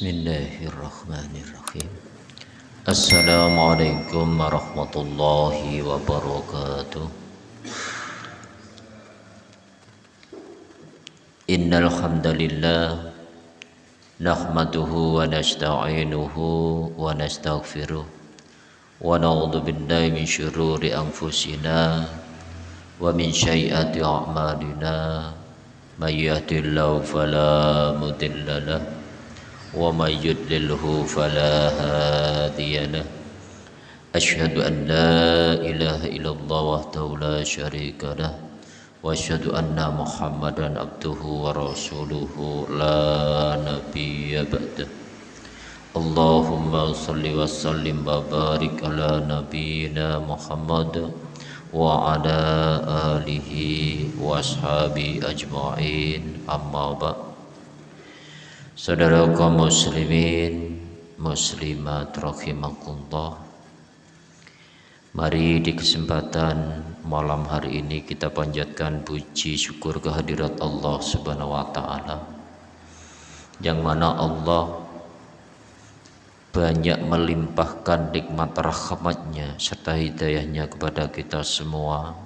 Bismillahirrahmanirrahim. Assalamualaikum warahmatullahi wabarakatuh. Innalhamdulillah. hamdalillah nahmaduhu wa nasta'inuhu wa nastaghfiruh. Wa na'udzu billahi min syururi anfusina wa min syai'ati a'malina. May yahdihillahu ومن يضلله فلا هادي له. أشهد أن لا إله إلا الله وحده لا شريك له. وأشهد أن محمدا عبده ورسوله لا نبي بعده. اللهم صل وسلم وبارك على نبينا محمد وعلى آله وأصحابه أجمعين. أما بعد. Saudara kaum muslimin muslimat rahimakumullah. Mari di kesempatan malam hari ini kita panjatkan puji syukur kehadirat Allah Subhanahu wa taala yang mana Allah banyak melimpahkan nikmat rahmatnya serta hidayahnya kepada kita semua.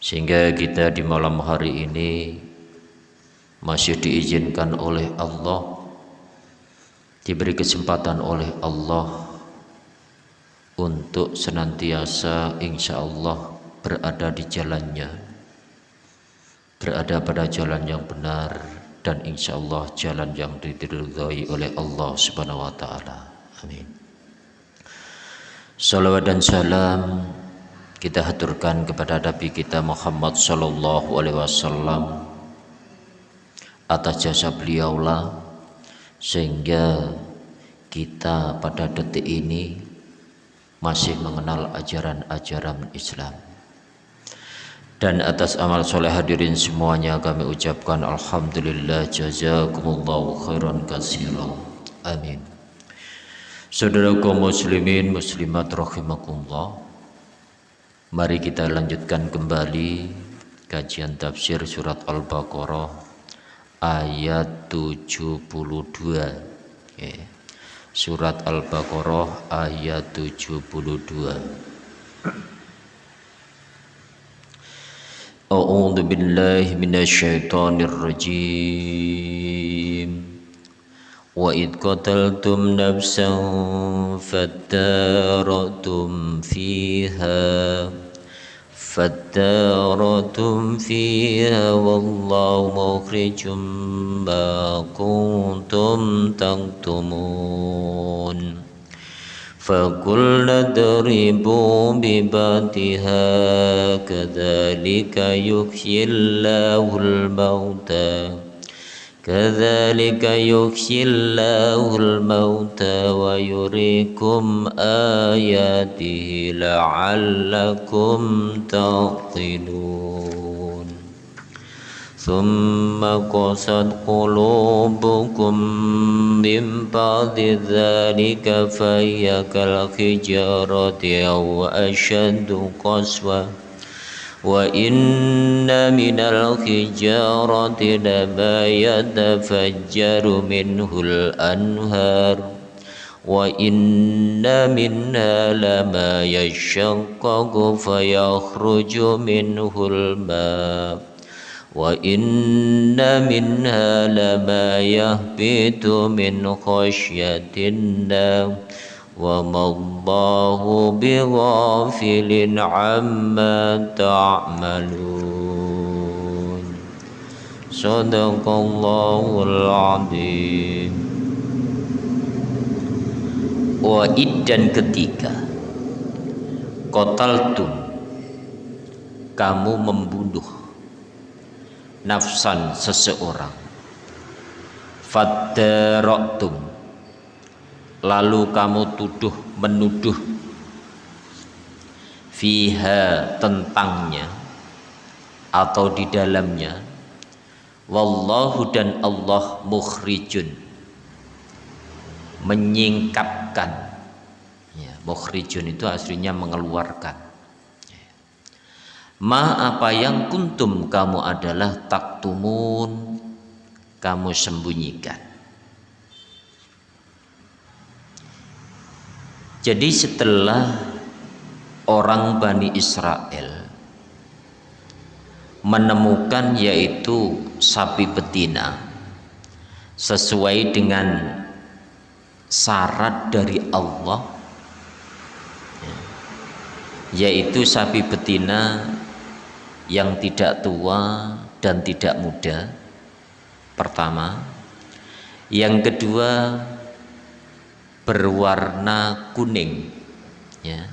Sehingga kita di malam hari ini masih diizinkan oleh Allah. Diberi kesempatan oleh Allah untuk senantiasa insya Allah berada di jalannya. Berada pada jalan yang benar dan insya Allah jalan yang diridhai oleh Allah subhanahu wa ta'ala. Amin. Salawat dan salam kita haturkan kepada Nabi kita Muhammad sallallahu alaihi wasallam atas jasa beliaulah sehingga kita pada detik ini masih mengenal ajaran-ajaran Islam. Dan atas amal soleh hadirin semuanya kami ucapkan Alhamdulillah jazakumullahu khairan kasiran amin. Saudara kaum muslimin muslimat rahimakumullah mari kita lanjutkan kembali kajian tafsir surat Al-Baqarah ayat 72 okay. surat Al-Baqarah ayat 72 A'udzu billahi minasyaitonir rajim Wa id qataltum nafsan fattaratum fiha فادارتم فيها والله مخرج ما كنتم تكتمون فقلنا اضربوا ببعضها كذلك يحيي الله الموتى كذلك يحيي الله الموتى ويريكم آياته لعلكم تعقلون. ثم قست قلوبكم من بعد ذلك فهي كالحجارة أو أشد قسوة. وإن من الحجارة لما يتفجر منه الأنهار وإن منها لما يشقق فيخرج منه الماء وإن منها لما يهبط من خشية الله وما الله بغافل عما تعملون صدق الله العظيم Wa'id dan ketika Kotaltum Kamu membunuh Nafsan seseorang Faddaroktum lalu kamu tuduh menuduh fiha tentangnya atau di dalamnya. Wallahu dan Allah mukhrijun. Menyingkapkan. Ya, mukhrijun itu aslinya mengeluarkan. Ma apa yang kuntum kamu adalah taktumun. Kamu sembunyikan Jadi setelah orang Bani Israel menemukan yaitu sapi betina sesuai dengan syarat dari Allah yaitu sapi betina yang tidak tua dan tidak muda pertama. Yang kedua berwarna kuning ya.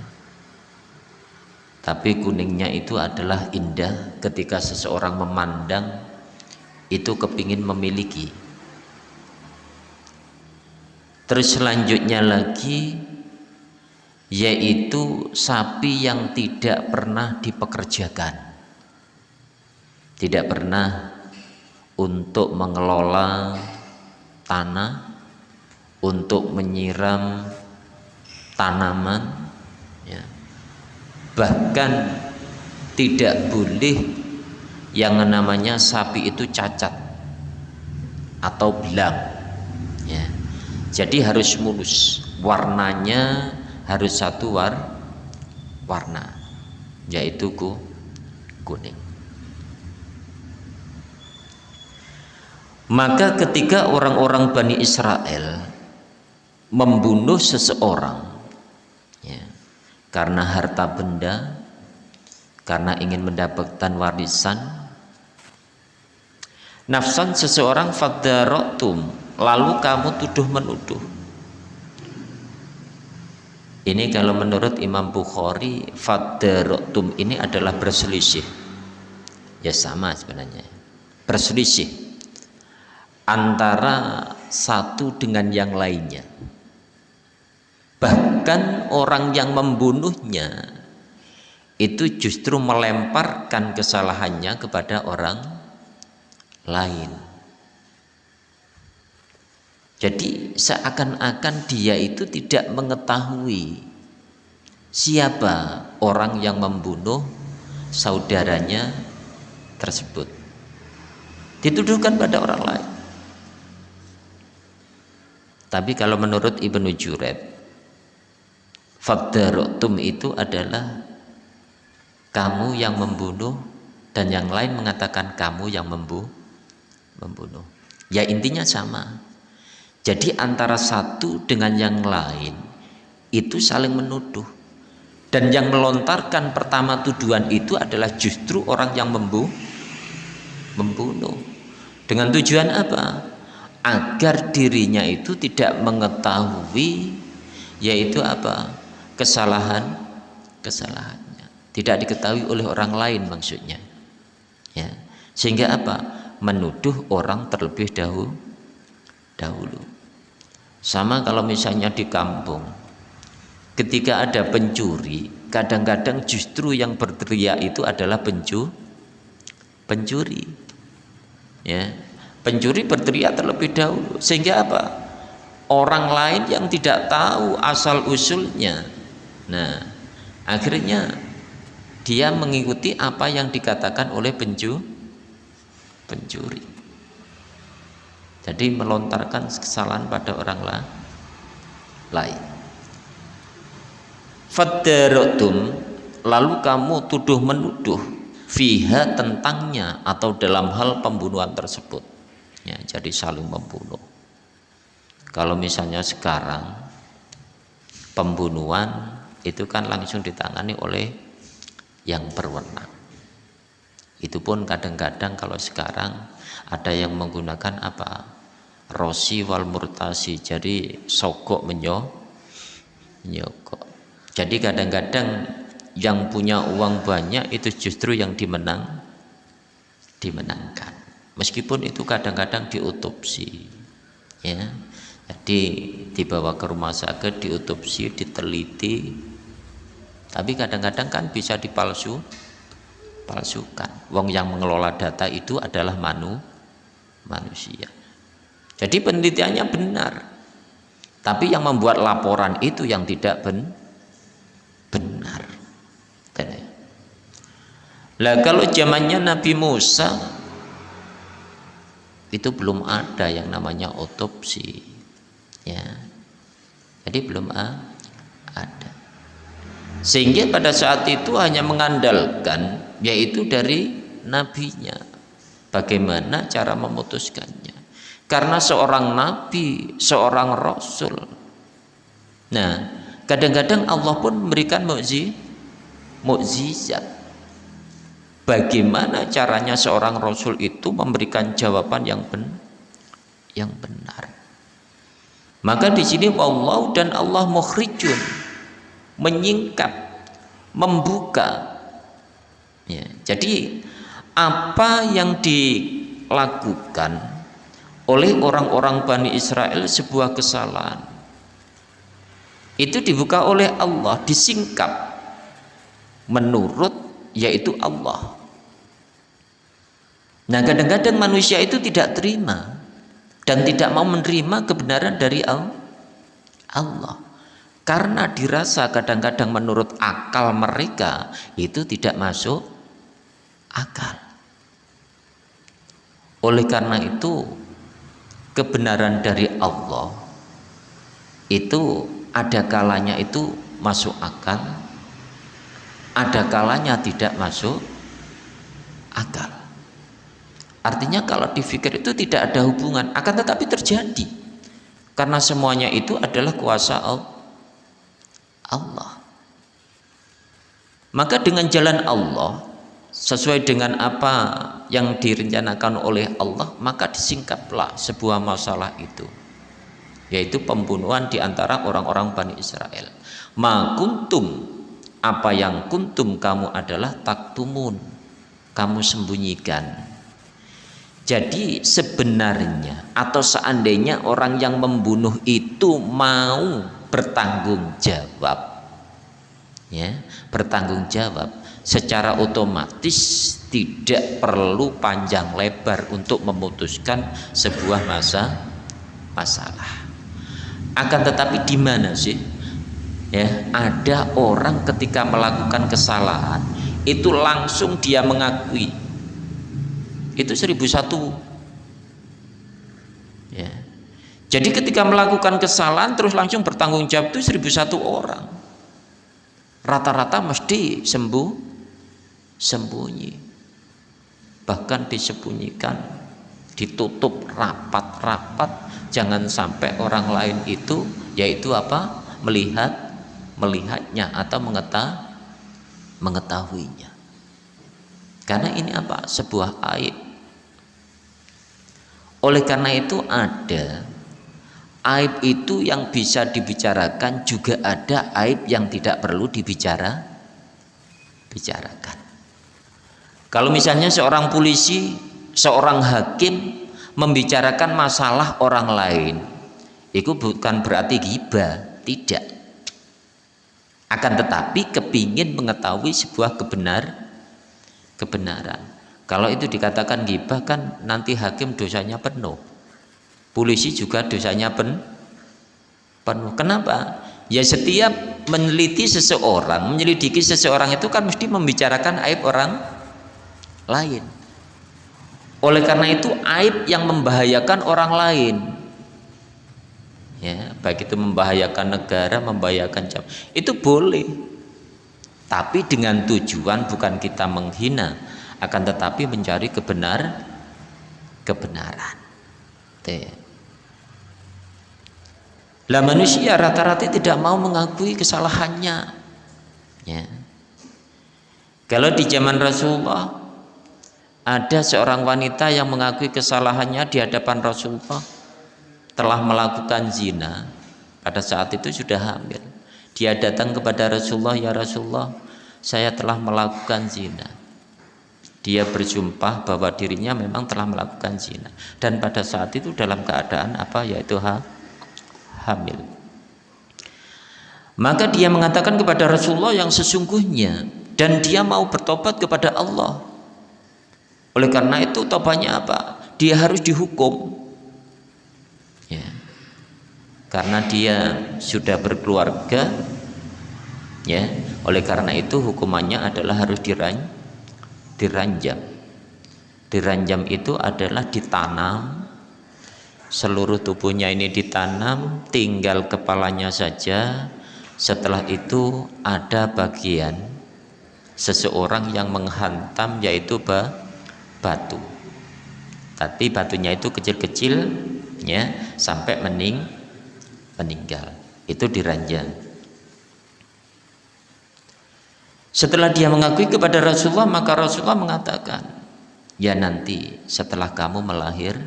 Tapi kuningnya itu adalah indah ketika seseorang memandang itu kepingin memiliki. Terus selanjutnya lagi yaitu sapi yang tidak pernah dipekerjakan. Tidak pernah untuk mengelola tanah untuk menyiram tanaman ya. bahkan tidak boleh yang namanya sapi itu cacat atau belang ya. jadi harus mulus warnanya harus satu war warna yaitu kuning maka ketika orang-orang Bani Israel membunuh seseorang. Ya, karena harta benda karena ingin mendapatkan warisan. Nafsan seseorang fadarotum lalu kamu tuduh menuduh. Ini kalau menurut Imam Bukhari fadarotum ini adalah berselisih. Ya sama sebenarnya. Berselisih antara satu dengan yang lainnya bahkan orang yang membunuhnya itu justru melemparkan kesalahannya kepada orang lain. Jadi seakan-akan dia itu tidak mengetahui siapa orang yang membunuh saudaranya tersebut. Dituduhkan pada orang lain. Tapi kalau menurut Ibnu Juret Fabdarotum itu adalah kamu yang membunuh dan yang lain mengatakan kamu yang membu membunuh. Ya intinya sama. Jadi antara satu dengan yang lain itu saling menuduh. Dan yang melontarkan pertama tuduhan itu adalah justru orang yang membu membunuh. Dengan tujuan apa? Agar dirinya itu tidak mengetahui yaitu apa? Kesalahan kesalahannya. Tidak diketahui oleh orang lain maksudnya. Ya. Sehingga apa? Menuduh orang terlebih dahulu dahulu. Sama kalau misalnya di kampung ketika ada pencuri kadang-kadang justru yang berteriak itu adalah pencu pencuri. Ya. Pencuri berteriak terlebih dahulu. Sehingga apa? Orang lain yang tidak tahu asal usulnya Nah, akhirnya dia mengikuti apa yang dikatakan oleh penju pencuri. Jadi melontarkan kesalahan pada orang lain. Fadarotum lalu kamu tuduh menuduh fiha tentangnya atau dalam hal pembunuhan tersebut. Ya, jadi saling membunuh. Kalau misalnya sekarang pembunuhan itu kan langsung ditangani oleh yang berwenang. Itu pun kadang-kadang kalau sekarang ada yang menggunakan apa? Rosi wal murtasi. Jadi sogok menyo menyogok. Jadi kadang-kadang yang punya uang banyak itu justru yang dimenang dimenangkan. Meskipun itu kadang-kadang diotopsi ya. Jadi dibawa ke rumah sakit diotopsi diteliti tapi kadang-kadang kan bisa dipalsu palsukan. Wong yang mengelola data itu adalah manu manusia. Jadi penelitiannya benar. Tapi yang membuat laporan itu yang tidak ben, benar. Lah kalau zamannya Nabi Musa itu belum ada yang namanya otopsi. Ya. Jadi belum ada sehingga pada saat itu hanya mengandalkan yaitu dari nabinya. Bagaimana cara memutuskannya? Karena seorang nabi seorang rasul. Nah kadang-kadang Allah pun memberikan mukjizat bagaimana caranya seorang rasul itu memberikan jawaban yang ben yang benar? Maka di sini Allah dan Allah mukhrijun menyingkap membuka. Ya, jadi apa yang dilakukan oleh orang-orang Bani Israel sebuah kesalahan? Itu dibuka oleh Allah disingkap menurut yaitu Allah. Nah kadang-kadang manusia itu tidak terima dan tidak mau menerima kebenaran dari Allah karena dirasa kadang-kadang menurut akal mereka itu tidak masuk akal. Oleh karena itu kebenaran dari Allah itu ada kalanya itu masuk akal ada kalanya tidak masuk akal. Artinya kalau difikir itu tidak ada hubungan akan tetapi terjadi. Karena semuanya itu adalah kuasa Allah Allah. Maka dengan jalan Allah sesuai dengan apa yang direncanakan oleh Allah maka disingkaplah sebuah masalah itu yaitu pembunuhan di antara orang-orang Bani Israel ma kuntum apa yang kuntum kamu adalah taktumun kamu sembunyikan jadi sebenarnya atau seandainya orang yang membunuh itu mau bertanggung jawab. Ya bertanggung jawab. Secara otomatis tidak perlu panjang lebar untuk memutuskan sebuah masa masalah. Akan tetapi di mana sih? Ya ada orang ketika melakukan kesalahan itu langsung dia mengakui. Itu seribu satu. Ya jadi ketika melakukan kesalahan terus langsung bertanggung jawab itu seribu satu orang. Rata-rata mesti sembuh, sembunyi. Bahkan disembunyikan, ditutup rapat-rapat. Jangan sampai orang lain itu yaitu apa? Melihat, melihatnya atau mengetahui, mengetahuinya. Karena ini apa? Sebuah aib. Oleh karena itu ada aib itu yang bisa dibicarakan juga ada aib yang tidak perlu dibicara bicarakan. Kalau misalnya seorang polisi seorang hakim membicarakan masalah orang lain itu bukan berarti gibah tidak. Akan tetapi kepingin mengetahui sebuah kebenar kebenaran. Kalau itu dikatakan gibah kan nanti hakim dosanya penuh polisi juga dosanya pen, penuh. Kenapa? Ya setiap meneliti seseorang menyelidiki seseorang itu kan mesti membicarakan aib orang lain. Oleh karena itu aib yang membahayakan orang lain. Ya baik itu membahayakan negara membahayakan jam itu boleh. Tapi dengan tujuan bukan kita menghina akan tetapi mencari kebenar kebenaran. Tuh. Lah manusia rata-rata tidak mau mengakui kesalahannya. Ya. Kalau di zaman Rasulullah ada seorang wanita yang mengakui kesalahannya di hadapan Rasulullah telah melakukan zina pada saat itu sudah hamil. Dia datang kepada Rasulullah, "Ya Rasulullah, saya telah melakukan zina." Dia bersumpah bahwa dirinya memang telah melakukan zina dan pada saat itu dalam keadaan apa yaitu ha hamil. Maka dia mengatakan kepada Rasulullah yang sesungguhnya dan dia mau bertobat kepada Allah. Oleh karena itu tobatnya apa? Dia harus dihukum. Ya. Karena dia sudah berkeluarga ya. Oleh karena itu hukumannya adalah harus diran diranjam. Diranjam itu adalah ditanam seluruh tubuhnya ini ditanam tinggal kepalanya saja. Setelah itu ada bagian seseorang yang menghantam yaitu batu. Tapi batunya itu kecil-kecil ya sampai mening meninggal. Itu diranjang. Setelah dia mengakui kepada Rasulullah maka Rasulullah mengatakan ya nanti setelah kamu melahir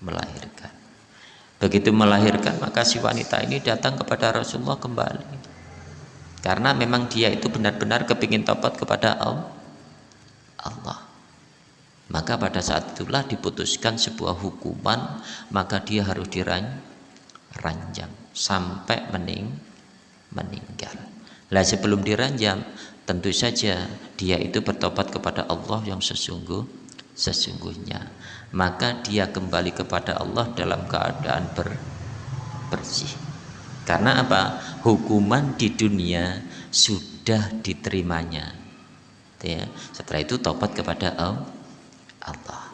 melahirkan. Begitu melahirkan maka si wanita ini datang kepada Rasulullah kembali. Karena memang dia itu benar-benar kepingin tobat kepada Allah. Maka pada saat itulah diputuskan sebuah hukuman maka dia harus diranjam sampai mening meninggal. Lah sebelum diranjam tentu saja dia itu bertobat kepada Allah yang sesungguh sesungguhnya maka dia kembali kepada Allah dalam keadaan ber, bersih. Karena apa? Hukuman di dunia sudah diterimanya. Ya. setelah itu tobat kepada Allah.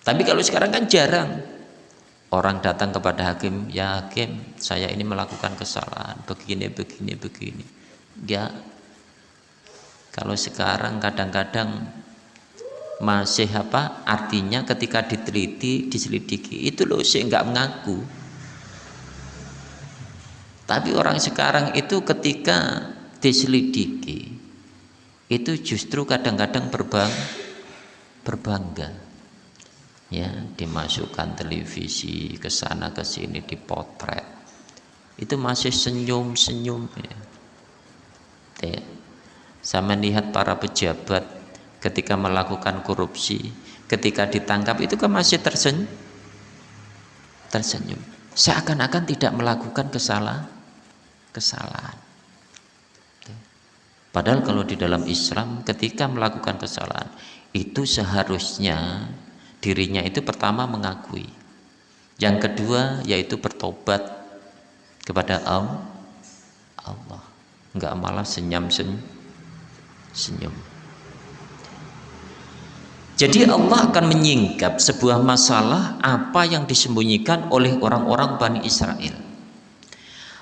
Tapi kalau sekarang kan jarang. Orang datang kepada hakim ya hakim saya ini melakukan kesalahan. Begini begini begini. Ya kalau sekarang kadang-kadang masih apa artinya ketika diteliti diselidiki itu loh sih nggak mengaku tapi orang sekarang itu ketika diselidiki itu justru kadang-kadang berbang berbangga ya dimasukkan televisi ke sana ke sini dipotret itu masih senyum-senyum ya. ya. saya melihat para pejabat ketika melakukan korupsi, ketika ditangkap itu kan masih tersenyum. Tersenyum. Seakan-akan tidak melakukan kesalahan. Kesalahan. Padahal kalau di dalam Islam ketika melakukan kesalahan itu seharusnya dirinya itu pertama mengakui. Yang kedua yaitu bertobat kepada Allah. Enggak malah senyum-senyum. Senyum. Jadi Allah akan menyingkap sebuah masalah apa yang disembunyikan oleh orang-orang Bani Israel.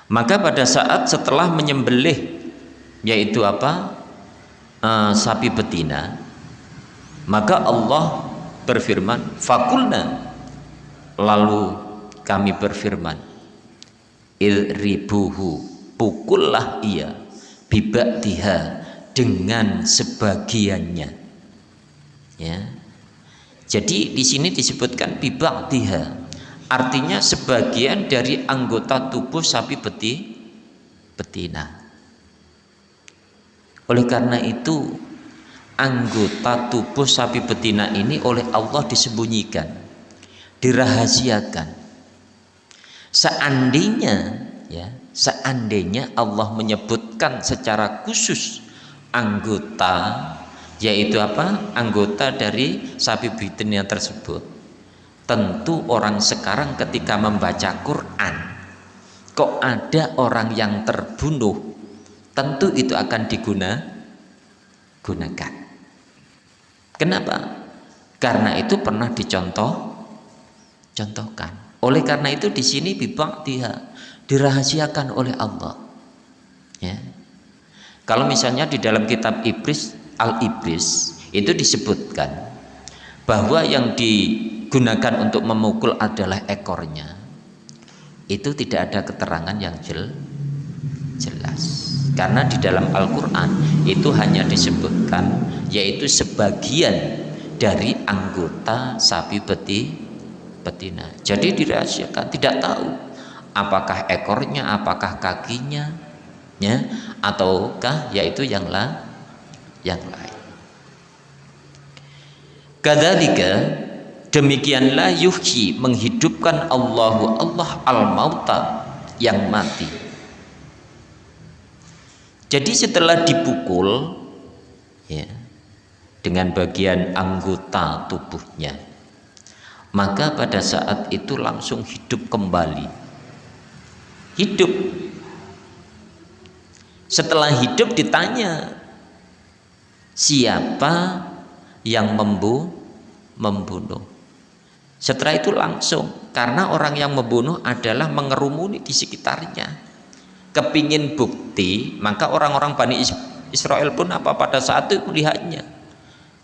Maka pada saat setelah menyembelih yaitu apa? Uh, sapi betina, maka Allah berfirman, "Fakulna." Lalu kami berfirman, "Ilribuhu, pukullah ia bibaktiha dengan sebagiannya." Ya. Jadi di sini disebutkan bibaktiha artinya sebagian dari anggota tubuh sapi beti betina. Oleh karena itu anggota tubuh sapi betina ini oleh Allah disembunyikan dirahasiakan. Seandainya ya seandainya Allah menyebutkan secara khusus anggota yaitu apa? Anggota dari sapi yang tersebut. Tentu orang sekarang ketika membaca Quran kok ada orang yang terbunuh tentu itu akan diguna gunakan. Kenapa? Karena itu pernah dicontoh contohkan. Oleh karena itu di sini bibak dia dirahasiakan oleh Allah. Ya. Kalau misalnya di dalam kitab Iblis al-iblis itu disebutkan bahwa yang digunakan untuk memukul adalah ekornya. Itu tidak ada keterangan yang jel, jelas. Karena di dalam Al-Quran itu hanya disebutkan yaitu sebagian dari anggota sapi beti betina. Jadi dirahasiakan tidak tahu apakah ekornya apakah kakinya ya ataukah yaitu yang lain yang lain. Kadzalika demikianlah yuhyi menghidupkan Allahu Allah al-mauta yang mati. Jadi setelah dipukul ya dengan bagian anggota tubuhnya maka pada saat itu langsung hidup kembali. Hidup setelah hidup ditanya siapa yang membu membunuh? Setelah itu langsung karena orang yang membunuh adalah mengerumuni di sekitarnya. Kepingin bukti maka orang-orang Bani Israel pun apa pada saat itu melihatnya.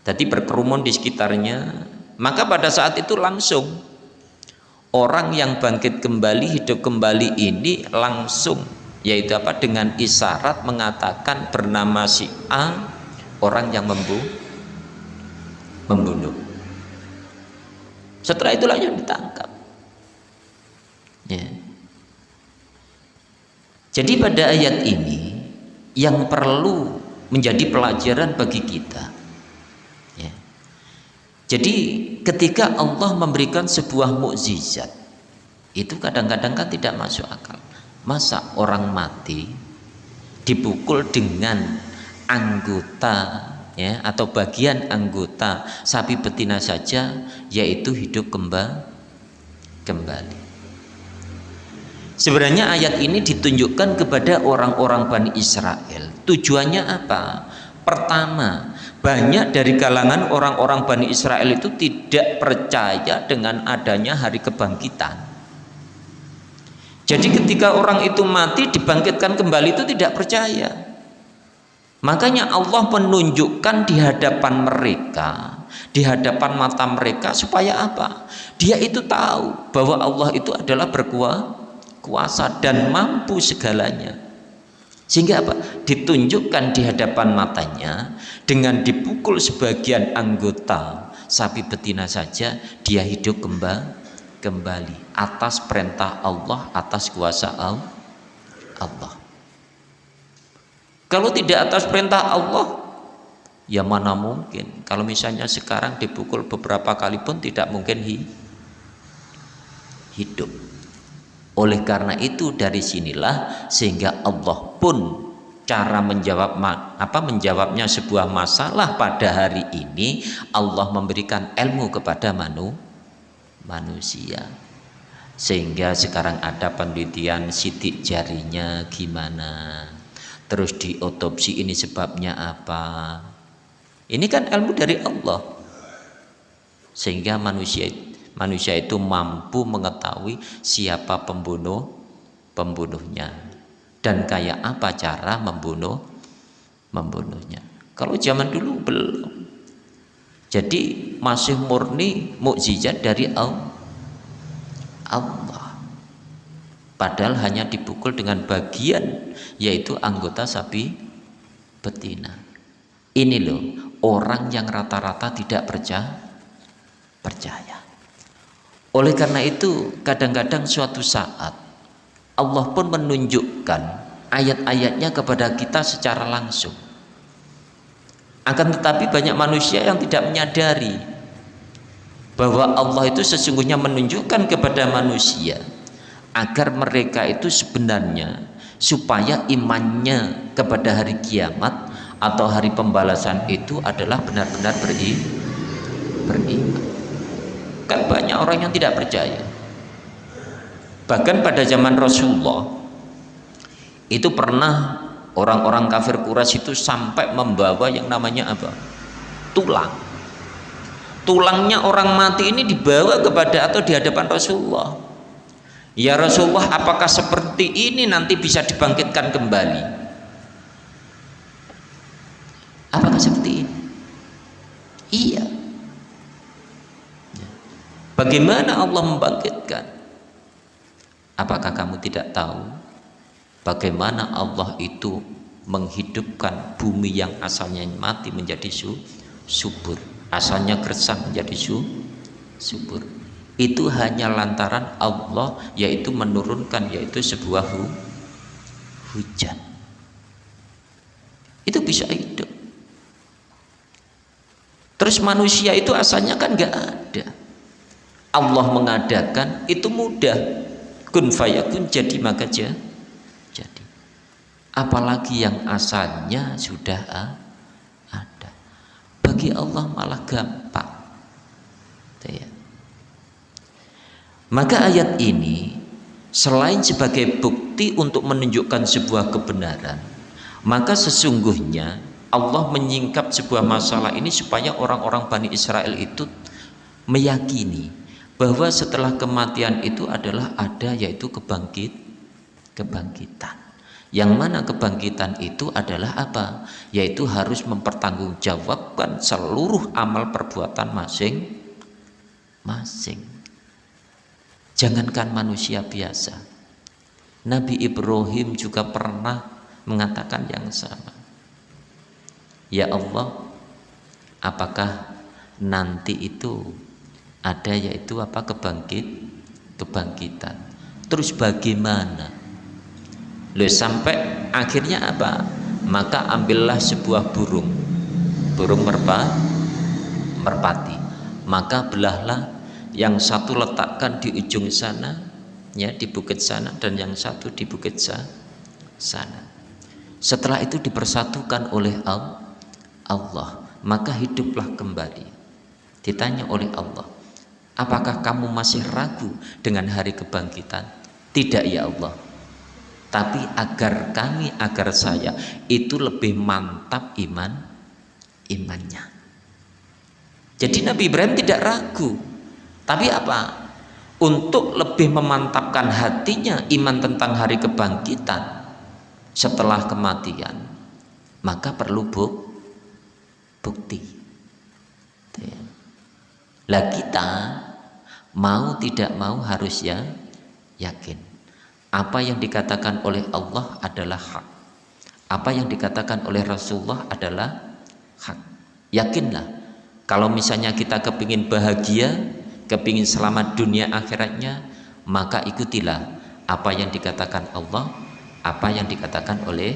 Jadi berkerumun di sekitarnya. Maka pada saat itu langsung orang yang bangkit kembali hidup kembali ini langsung yaitu apa dengan isyarat mengatakan bernama si A orang yang membu membunuh setelah itulah yang ditangkap ya. jadi pada ayat ini yang perlu menjadi pelajaran bagi kita ya. jadi ketika Allah memberikan sebuah mukjizat itu kadang-kadang kan tidak masuk akal masa orang mati dipukul dengan anggota ya atau bagian anggota sapi betina saja yaitu hidup kembali kembali sebenarnya ayat ini ditunjukkan kepada orang-orang Bani Israel tujuannya apa pertama banyak dari kalangan orang-orang Bani Israel itu tidak percaya dengan adanya hari kebangkitan. Jadi ketika orang itu mati dibangkitkan kembali itu tidak percaya. Makanya Allah menunjukkan di hadapan mereka, di hadapan mata mereka supaya apa? Dia itu tahu bahwa Allah itu adalah berkuasa dan mampu segalanya. Sehingga apa? Ditunjukkan di hadapan matanya dengan dipukul sebagian anggota sapi betina saja dia hidup kembali kembali atas perintah Allah, atas kuasa Allah. Kalau tidak atas perintah Allah, ya mana mungkin. Kalau misalnya sekarang dipukul beberapa kali pun tidak mungkin hidup. Oleh karena itu dari sinilah sehingga Allah pun cara menjawab apa menjawabnya sebuah masalah pada hari ini Allah memberikan ilmu kepada manu, manusia sehingga sekarang ada penelitian sidik jarinya gimana terus diotopsi ini sebabnya apa? Ini kan ilmu dari Allah. Sehingga manusia manusia itu mampu mengetahui siapa pembunuh pembunuhnya. Dan kayak apa cara membunuh membunuhnya. Kalau zaman dulu belum. Jadi masih murni mukjizat dari Allah padahal hanya dipukul dengan bagian yaitu anggota sapi betina ini loh orang yang rata-rata tidak percaya percaya oleh karena itu kadang-kadang suatu saat Allah pun menunjukkan ayat-ayatnya kepada kita secara langsung. Akan tetapi banyak manusia yang tidak menyadari bahwa Allah itu sesungguhnya menunjukkan kepada manusia agar mereka itu sebenarnya supaya imannya kepada hari kiamat atau hari pembalasan itu adalah benar-benar beriman. Kan banyak orang yang tidak percaya. Bahkan pada zaman Rasulullah itu pernah orang-orang kafir Quraisy itu sampai membawa yang namanya apa? Tulang. Tulangnya orang mati ini dibawa kepada atau di hadapan Rasulullah ya Rasulullah apakah seperti ini nanti bisa dibangkitkan kembali apakah seperti ini iya Bagaimana Allah membangkitkan? Apakah kamu tidak tahu bagaimana Allah itu menghidupkan bumi yang asalnya mati menjadi subur, asalnya gersang menjadi subur. Itu hanya lantaran Allah yaitu menurunkan yaitu sebuah hu, hujan. Itu bisa hidup. Terus manusia itu asalnya kan nggak ada Allah mengadakan itu mudah kun fayakun jadi maka jadi apalagi yang asalnya sudah ada bagi Allah malah gampang ya. Maka ayat ini selain sebagai bukti untuk menunjukkan sebuah kebenaran maka sesungguhnya Allah menyingkap sebuah masalah ini supaya orang-orang Bani Israel itu meyakini bahwa setelah kematian itu adalah ada yaitu kebangkit kebangkitan Yang mana kebangkitan itu adalah apa? Yaitu harus mempertanggungjawabkan seluruh amal perbuatan masing-masing. Jangankan manusia biasa. Nabi Ibrahim juga pernah mengatakan yang sama. Ya Allah, apakah nanti itu ada yaitu apa kebangkit kebangkitan. Terus bagaimana? Loh sampai akhirnya apa? Maka ambillah sebuah burung. Burung merpa, merpati. Maka belahlah yang satu letakkan di ujung sana, ya di bukit sana dan yang satu di bukit sana. Setelah itu dipersatukan oleh Allah, maka hiduplah kembali. Ditanya oleh Allah, apakah kamu masih ragu dengan hari kebangkitan? Tidak ya Allah tapi agar kami agar saya itu lebih mantap iman imannya jadi Nabi Ibrahim tidak ragu tapi apa? Untuk lebih memantapkan hatinya iman tentang hari kebangkitan setelah kematian maka perlu buk, bukti. Lah kita mau tidak mau harus ya yakin. Apa yang dikatakan oleh Allah adalah hak. Apa yang dikatakan oleh Rasulullah adalah hak. Yakinlah kalau misalnya kita kepingin bahagia kepingin selamat dunia akhiratnya maka ikutilah apa yang dikatakan Allah apa yang dikatakan oleh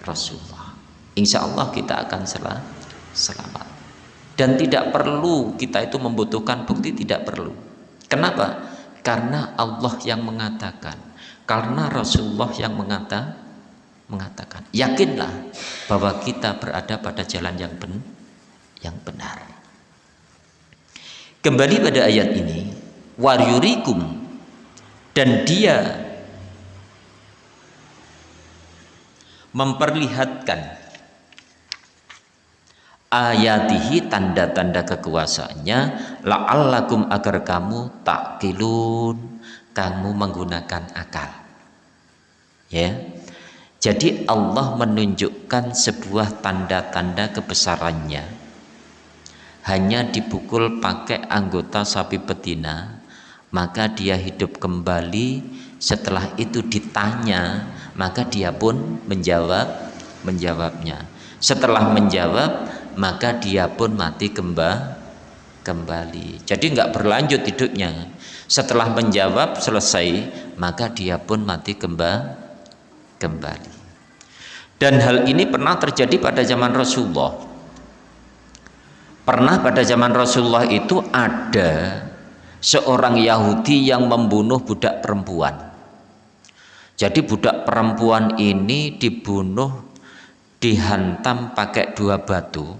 Rasulullah. Insya Allah kita akan selamat. Dan tidak perlu kita itu membutuhkan bukti tidak perlu. Kenapa? Karena Allah yang mengatakan karena Rasulullah yang mengata, mengatakan. Yakinlah bahwa kita berada pada jalan yang ben, yang benar kembali pada ayat ini waryurikum dan dia memperlihatkan ayatihi tanda-tanda kekuasaannya la'allakum agar kamu takilun kamu menggunakan akal. Ya. Jadi Allah menunjukkan sebuah tanda-tanda kebesarannya hanya dipukul pakai anggota sapi betina maka dia hidup kembali. Setelah itu ditanya maka dia pun menjawab menjawabnya. Setelah menjawab maka dia pun mati kembali kembali. Jadi nggak berlanjut hidupnya. Setelah menjawab selesai maka dia pun mati kembali. Dan hal ini pernah terjadi pada zaman Rasulullah pernah pada zaman Rasulullah itu ada seorang Yahudi yang membunuh budak perempuan. Jadi budak perempuan ini dibunuh dihantam pakai dua batu.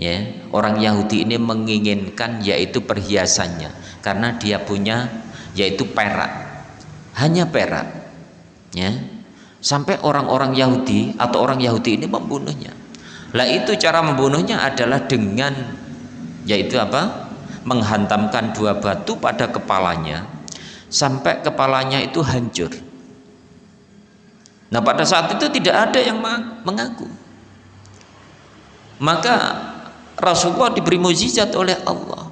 Ya orang Yahudi ini menginginkan yaitu perhiasannya karena dia punya yaitu perak. Hanya perak. Ya sampai orang-orang Yahudi atau orang Yahudi ini membunuhnya lah itu cara membunuhnya adalah dengan yaitu apa? Menghantamkan dua batu pada kepalanya sampai kepalanya itu hancur. Nah pada saat itu tidak ada yang mengaku. Maka Rasulullah diberi mukjizat oleh Allah.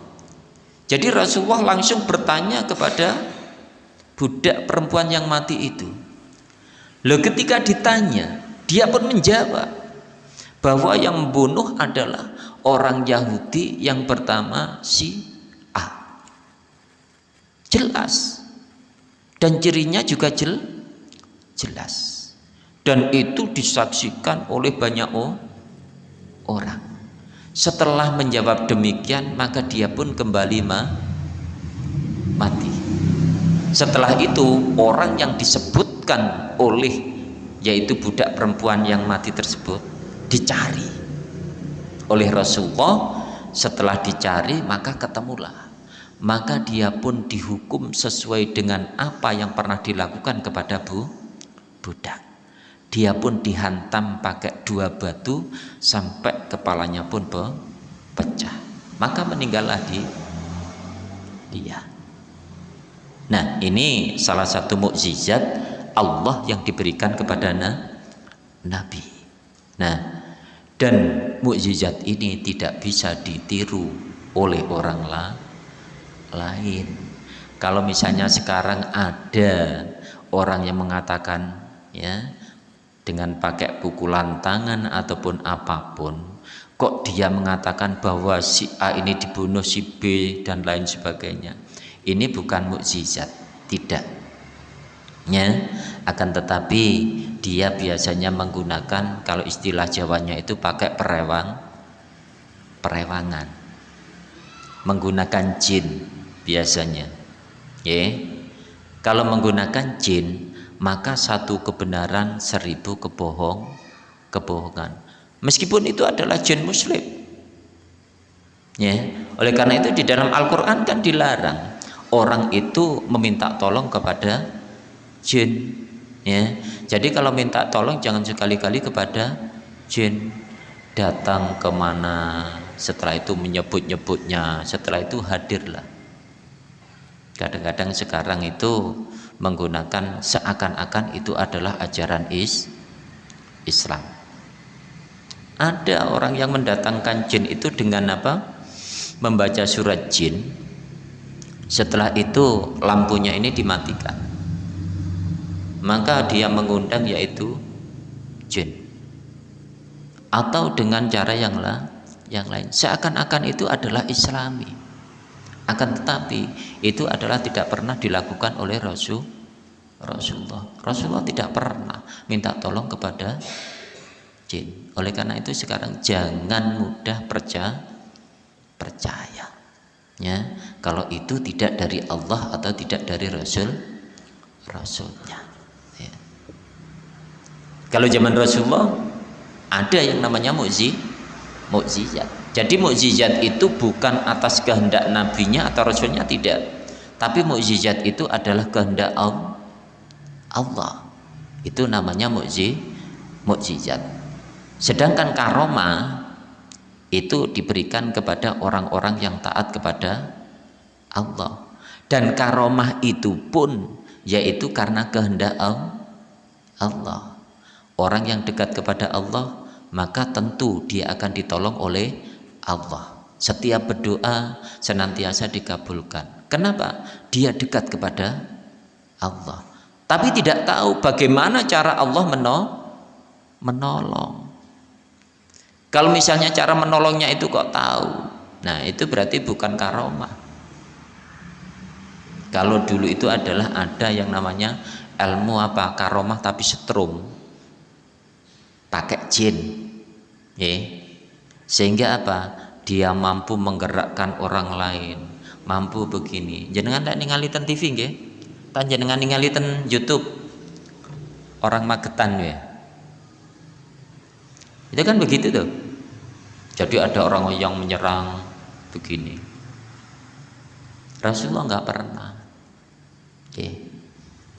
Jadi Rasulullah langsung bertanya kepada budak perempuan yang mati itu. Loh ketika ditanya dia pun menjawab bahwa yang membunuh adalah orang Yahudi yang pertama si A. Jelas. Dan cirinya juga jel, jelas. Dan itu disaksikan oleh banyak orang. Setelah menjawab demikian maka dia pun kembali ma mati. Setelah itu orang yang disebutkan oleh yaitu budak perempuan yang mati tersebut dicari oleh Rasulullah. Setelah dicari maka ketemulah. Maka dia pun dihukum sesuai dengan apa yang pernah dilakukan kepada bu budak. Dia pun dihantam pakai dua batu sampai kepalanya pun pecah. Maka meninggallah di dia. Nah ini salah satu mukjizat Allah yang diberikan kepada na Nabi. Nah, dan mukjizat ini tidak bisa ditiru oleh orang la lain. Kalau misalnya sekarang ada orang yang mengatakan ya dengan pakai pukulan tangan ataupun apa pun kok dia mengatakan bahwa si A ini dibunuh si B dan lain sebagainya ini bukan mukjizat tidak ya akan tetapi dia biasanya menggunakan kalau istilah Jawanya itu pakai perewang perewangan. Menggunakan jin biasanya. Ya kalau menggunakan jin maka satu kebenaran seribu kebohong kebohongan. Meskipun itu adalah jin muslim. Ya oleh karena itu di dalam Al-Quran kan dilarang orang itu meminta tolong kepada jin ya jadi kalau minta tolong jangan sekali-kali kepada jin datang ke mana setelah itu menyebut-nyebutnya setelah itu hadirlah kadang-kadang sekarang itu menggunakan seakan-akan itu adalah ajaran is Islam. Ada orang yang mendatangkan jin itu dengan apa? Membaca surat jin. Setelah itu lampunya ini dimatikan. Maka dia mengundang yaitu jin. Atau dengan cara yang lah yang lain. Seakan-akan itu adalah islami akan tetapi itu adalah tidak pernah dilakukan oleh Rasul Rasulullah Rasulullah tidak pernah minta tolong kepada jin oleh karena itu sekarang jangan mudah percaya percaya ya kalau itu tidak dari Allah atau tidak dari Rasul Rasulnya ya. Kalau zaman Rasulullah ada yang namanya mukjizat jadi mukjizat itu bukan atas kehendak nabinya atau rasulnya tidak. Tapi mukjizat itu adalah kehendak Allah. Itu namanya mukjizat. Sedangkan karomah itu diberikan kepada orang-orang yang taat kepada Allah. Dan karomah itu pun yaitu karena kehendak Allah. Orang yang dekat kepada Allah maka tentu dia akan ditolong oleh Allah. Setiap berdoa senantiasa dikabulkan. Kenapa? Dia dekat kepada Allah. Tapi tidak tahu bagaimana cara Allah menolong. Kalau misalnya cara menolongnya itu kok tahu. Nah, itu berarti bukan karomah. Kalau dulu itu adalah ada yang namanya ilmu apa karomah tapi setrum pakai jin. Ya sehingga apa? Dia mampu menggerakkan orang lain. Mampu begini. Jenengan tak ningali ten TV nggih? Tan jenengan ningali ten YouTube? Orang Magetan ya itu kan begitu tuh. Jadi ada orang yang menyerang begini. Rasulullah nggak pernah. Oke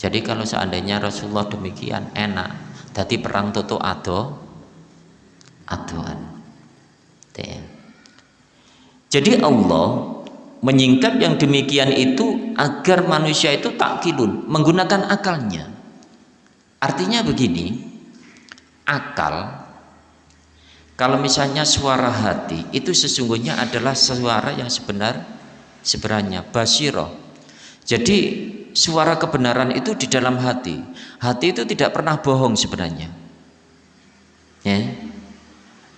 jadi kalau seandainya Rasulullah demikian enak jadi perang tutu ado adoan jadi Allah menyingkat yang demikian itu agar manusia itu takkilun, menggunakan akalnya. Artinya begini, akal kalau misalnya suara hati itu sesungguhnya adalah suara yang sebenar sebenarnya basiroh. Jadi suara kebenaran itu di dalam hati. Hati itu tidak pernah bohong sebenarnya. Ya.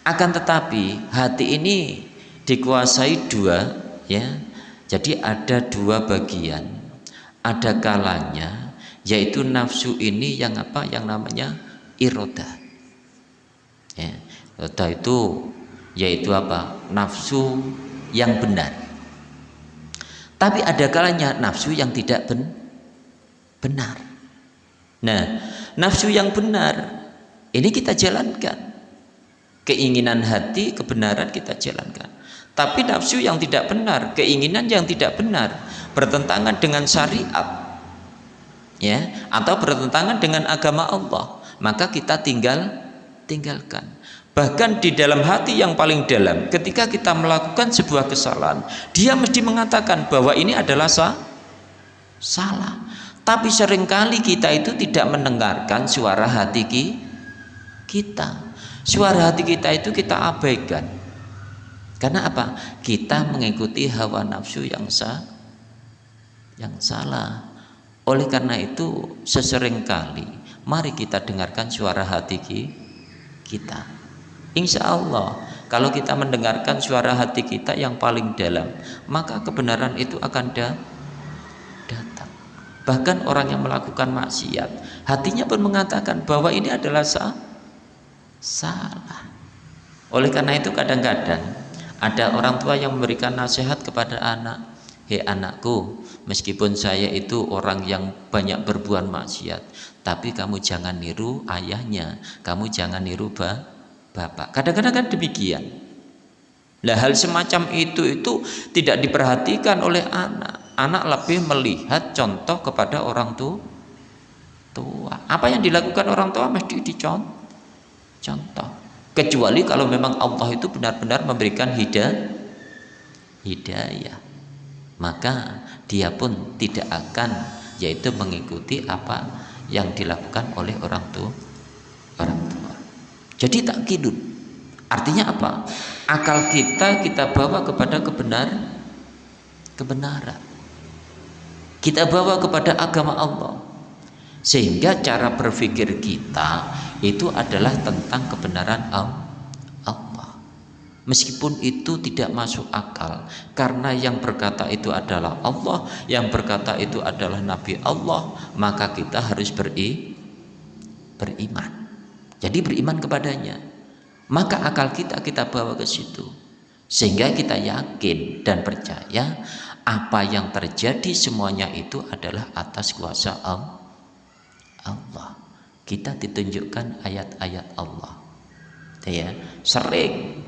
Akan tetapi hati ini dikuasai dua ya. Jadi ada dua bagian. Ada kalanya yaitu nafsu ini yang apa? Yang namanya iroda. Ya. Iroda itu yaitu apa? Nafsu yang benar. Tapi ada kalanya nafsu yang tidak ben benar. Nah nafsu yang benar ini kita jalankan. Keinginan hati kebenaran kita jalankan. Tapi nafsu yang tidak benar keinginan yang tidak benar bertentangan dengan syariat ya atau bertentangan dengan agama Allah maka kita tinggal tinggalkan. Bahkan di dalam hati yang paling dalam ketika kita melakukan sebuah kesalahan dia mesti mengatakan bahwa ini adalah salah Tapi sering kali kita itu tidak mendengarkan suara hati kita. Suara hati kita itu kita abaikan. Karena apa? Kita mengikuti hawa nafsu yang sah, yang salah. Oleh karena itu, seseringkali mari kita dengarkan suara hati kita. Insya Allah, kalau kita mendengarkan suara hati kita yang paling dalam, maka kebenaran itu akan datang Bahkan orang yang melakukan maksiat, hatinya pun mengatakan bahwa ini adalah sah, salah. Oleh karena itu kadang-kadang ada orang tua yang memberikan nasihat kepada anak, "Hei anakku, meskipun saya itu orang yang banyak berbuat maksiat, tapi kamu jangan niru ayahnya, kamu jangan niru ba bapak." Kadang-kadang kan demikian. Lah hal semacam itu itu tidak diperhatikan oleh anak anak lebih melihat contoh kepada orang tua. Apa yang dilakukan orang tua mesti dicontoh contoh. Kecuali kalau memang Allah itu benar-benar memberikan hidayah hidayah. Maka dia pun tidak akan yaitu mengikuti apa yang dilakukan oleh orang tua orang tua. Jadi tak kidun artinya apa? Akal kita kita bawa kepada kebenaran kebenaran kita bawa kepada agama Allah. Sehingga cara berpikir kita itu adalah tentang kebenaran Allah. Meskipun itu tidak masuk akal karena yang berkata itu adalah Allah yang berkata itu adalah Nabi Allah maka kita harus beri beriman. Jadi beriman kepadanya. Maka akal kita kita bawa ke situ. Sehingga kita yakin dan percaya apa yang terjadi semuanya itu adalah atas kuasa Allah. Kita ditunjukkan ayat-ayat Allah. Ya sering.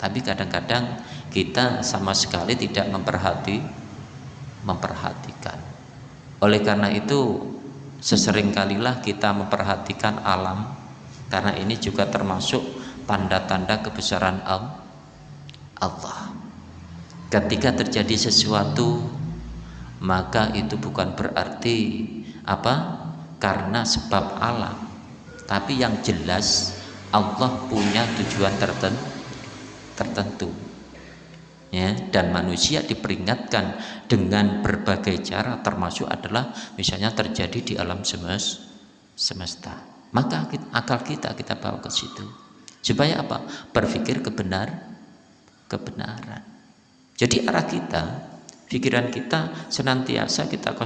Tapi kadang-kadang kita sama sekali tidak memperhati memperhatikan. Oleh karena itu seseringkalilah kita memperhatikan alam karena ini juga termasuk tanda-tanda kebesaran Allah ketika terjadi sesuatu maka itu bukan berarti apa? Karena sebab alam. Tapi yang jelas Allah punya tujuan tertentu tertentu. Ya dan manusia diperingatkan dengan berbagai cara termasuk adalah misalnya terjadi di alam semesta. Maka akal kita kita bawa ke situ. Supaya apa? Berpikir kebenar kebenaran jadi arah kita, pikiran kita senantiasa kita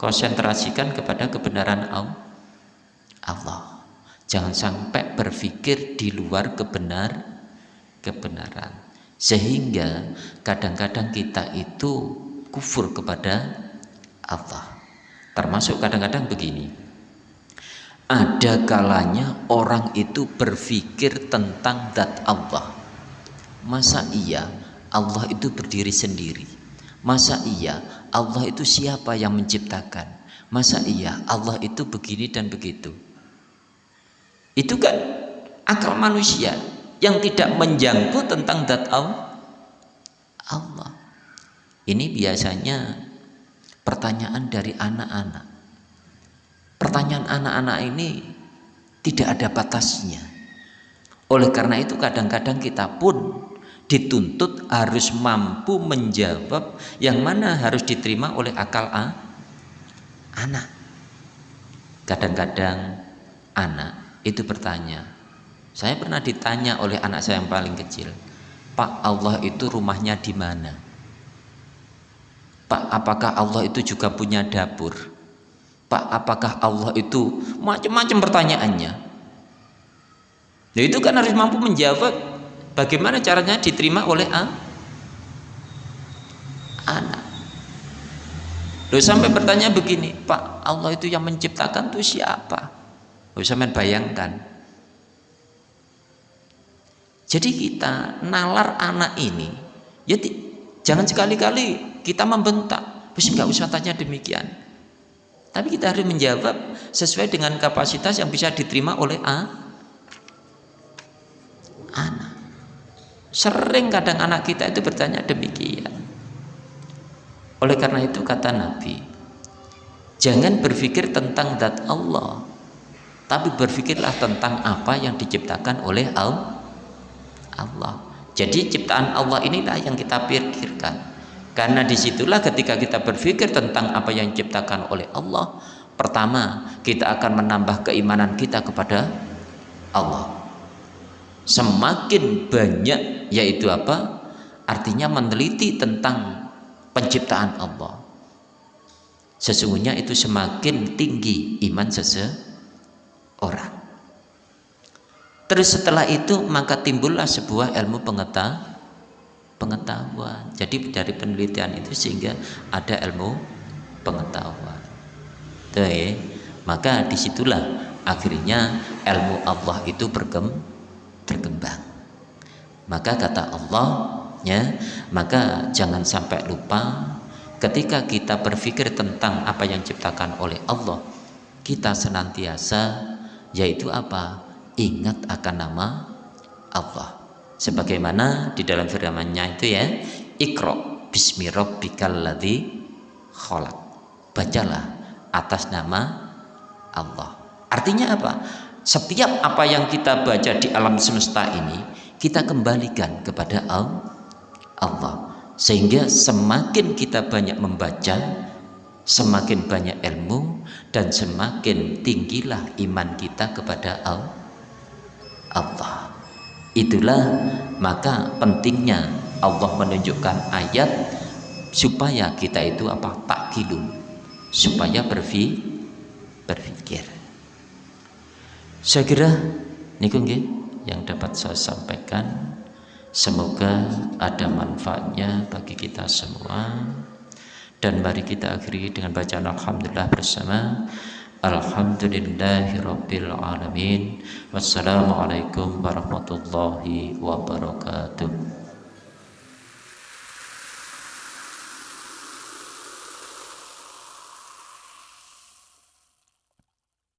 konsentrasikan kepada kebenaran Allah. Jangan sampai berpikir di luar kebenar kebenaran. Sehingga kadang-kadang kita itu kufur kepada Allah. Termasuk kadang-kadang begini. Ada kalanya orang itu berpikir tentang dat Allah. Masa iya Allah itu berdiri sendiri. Masa iya Allah itu siapa yang menciptakan? Masa iya Allah itu begini dan begitu? Itu kan akal manusia yang tidak menjangkau tentang dat Allah. Ini biasanya pertanyaan dari anak-anak. Pertanyaan anak-anak ini tidak ada batasnya. Oleh karena itu kadang-kadang kita pun dituntut harus mampu menjawab yang mana harus diterima oleh akal A, anak. Kadang-kadang anak itu bertanya, saya pernah ditanya oleh anak saya yang paling kecil, Pak Allah itu rumahnya di mana? Pak apakah Allah itu juga punya dapur? Pak apakah Allah itu macam-macam pertanyaannya? Nah itu kan harus mampu menjawab Bagaimana caranya diterima oleh A? anak? Loh sampai bertanya begini, Pak, Allah itu yang menciptakan itu siapa? Loh sampai bayangkan. Jadi kita nalar anak ini, ya jangan sekali-kali kita membentak, terus nggak usah tanya demikian. Tapi kita harus menjawab sesuai dengan kapasitas yang bisa diterima oleh A, Sering kadang anak kita itu bertanya demikian. Oleh karena itu kata Nabi, jangan berpikir tentang zat Allah tapi berpikirlah tentang apa yang diciptakan oleh Allah. Jadi ciptaan Allah inilah yang kita pikirkan. Karena di situlah ketika kita berpikir tentang apa yang diciptakan oleh Allah pertama kita akan menambah keimanan kita kepada Allah semakin banyak yaitu apa? Artinya meneliti tentang penciptaan Allah. Sesungguhnya itu semakin tinggi iman seseorang. Terus setelah itu maka timbullah sebuah ilmu pengetahuan pengetahuan. Jadi dari penelitian itu sehingga ada ilmu pengetahuan. Tuh, ya. maka di situlah akhirnya ilmu Allah itu berkembang maka kata Allah ya maka jangan sampai lupa ketika kita berpikir tentang apa yang diciptakan oleh Allah kita senantiasa yaitu apa? Ingat akan nama Allah. Sebagaimana di dalam firman-Nya itu ya Iqra bismi rabbikal ladzi khalaq. Bacalah atas nama Allah. Artinya apa setiap apa yang kita baca di alam semesta ini kita kembalikan kepada Allah. Sehingga semakin kita banyak membaca semakin banyak ilmu dan semakin tinggilah iman kita kepada Allah. Itulah maka pentingnya Allah menunjukkan ayat supaya kita itu apa? Takkilun supaya berfi, berpikir saya kira niku yang dapat saya sampaikan semoga ada manfaatnya bagi kita semua dan mari kita akhiri dengan bacaan Alhamdulillah bersama Alhamdulillahirabbil alamin. Wassalamualaikum warahmatullahi wabarakatuh.